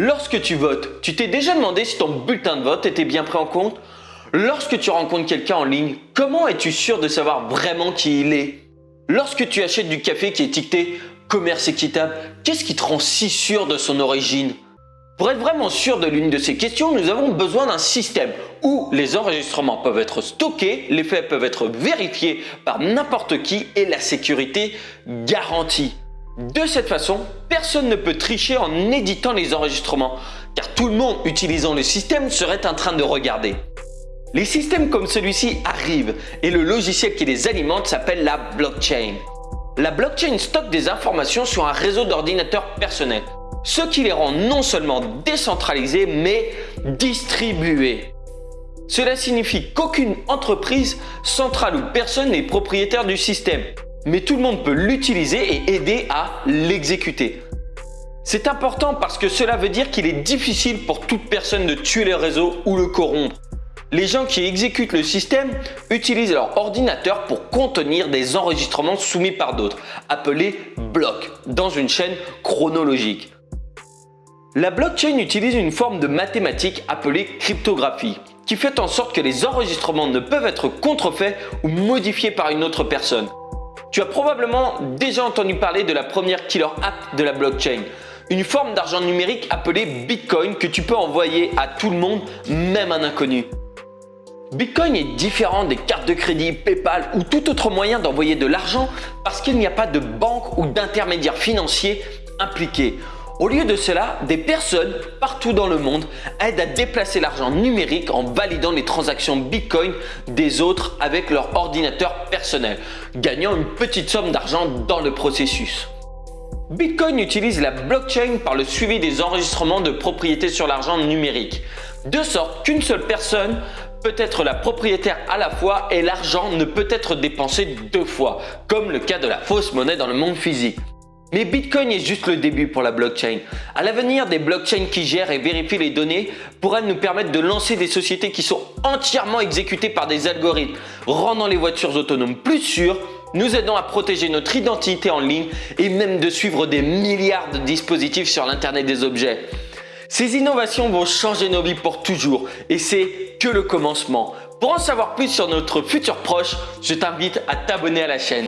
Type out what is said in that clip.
Lorsque tu votes, tu t'es déjà demandé si ton bulletin de vote était bien pris en compte? Lorsque tu rencontres quelqu'un en ligne, comment es-tu sûr de savoir vraiment qui il est? Lorsque tu achètes du café qui est étiqueté commerce équitable, qu'est-ce qui te rend si sûr de son origine? Pour être vraiment sûr de l'une de ces questions, nous avons besoin d'un système où les enregistrements peuvent être stockés, les faits peuvent être vérifiés par n'importe qui et la sécurité garantie. De cette façon, personne ne peut tricher en éditant les enregistrements, car tout le monde utilisant le système serait en train de regarder. Les systèmes comme celui-ci arrivent et le logiciel qui les alimente s'appelle la blockchain. La blockchain stocke des informations sur un réseau d'ordinateurs personnels, ce qui les rend non seulement décentralisés mais distribués. Cela signifie qu'aucune entreprise, centrale ou personne n'est propriétaire du système mais tout le monde peut l'utiliser et aider à l'exécuter. C'est important parce que cela veut dire qu'il est difficile pour toute personne de tuer le réseau ou le corrompre. Les gens qui exécutent le système utilisent leur ordinateur pour contenir des enregistrements soumis par d'autres, appelés blocs, dans une chaîne chronologique. La blockchain utilise une forme de mathématiques appelée cryptographie, qui fait en sorte que les enregistrements ne peuvent être contrefaits ou modifiés par une autre personne. Tu as probablement déjà entendu parler de la première killer app de la blockchain, une forme d'argent numérique appelée Bitcoin que tu peux envoyer à tout le monde, même un inconnu. Bitcoin est différent des cartes de crédit, Paypal ou tout autre moyen d'envoyer de l'argent parce qu'il n'y a pas de banque ou d'intermédiaire financier impliqué. Au lieu de cela, des personnes partout dans le monde aident à déplacer l'argent numérique en validant les transactions Bitcoin des autres avec leur ordinateur personnel, gagnant une petite somme d'argent dans le processus. Bitcoin utilise la blockchain par le suivi des enregistrements de propriété sur l'argent numérique, de sorte qu'une seule personne peut être la propriétaire à la fois et l'argent ne peut être dépensé deux fois, comme le cas de la fausse monnaie dans le monde physique. Mais Bitcoin est juste le début pour la blockchain. À l'avenir, des blockchains qui gèrent et vérifient les données pourraient nous permettre de lancer des sociétés qui sont entièrement exécutées par des algorithmes, rendant les voitures autonomes plus sûres, nous aidant à protéger notre identité en ligne et même de suivre des milliards de dispositifs sur l'internet des objets. Ces innovations vont changer nos vies pour toujours et c'est que le commencement. Pour en savoir plus sur notre futur proche, je t'invite à t'abonner à la chaîne.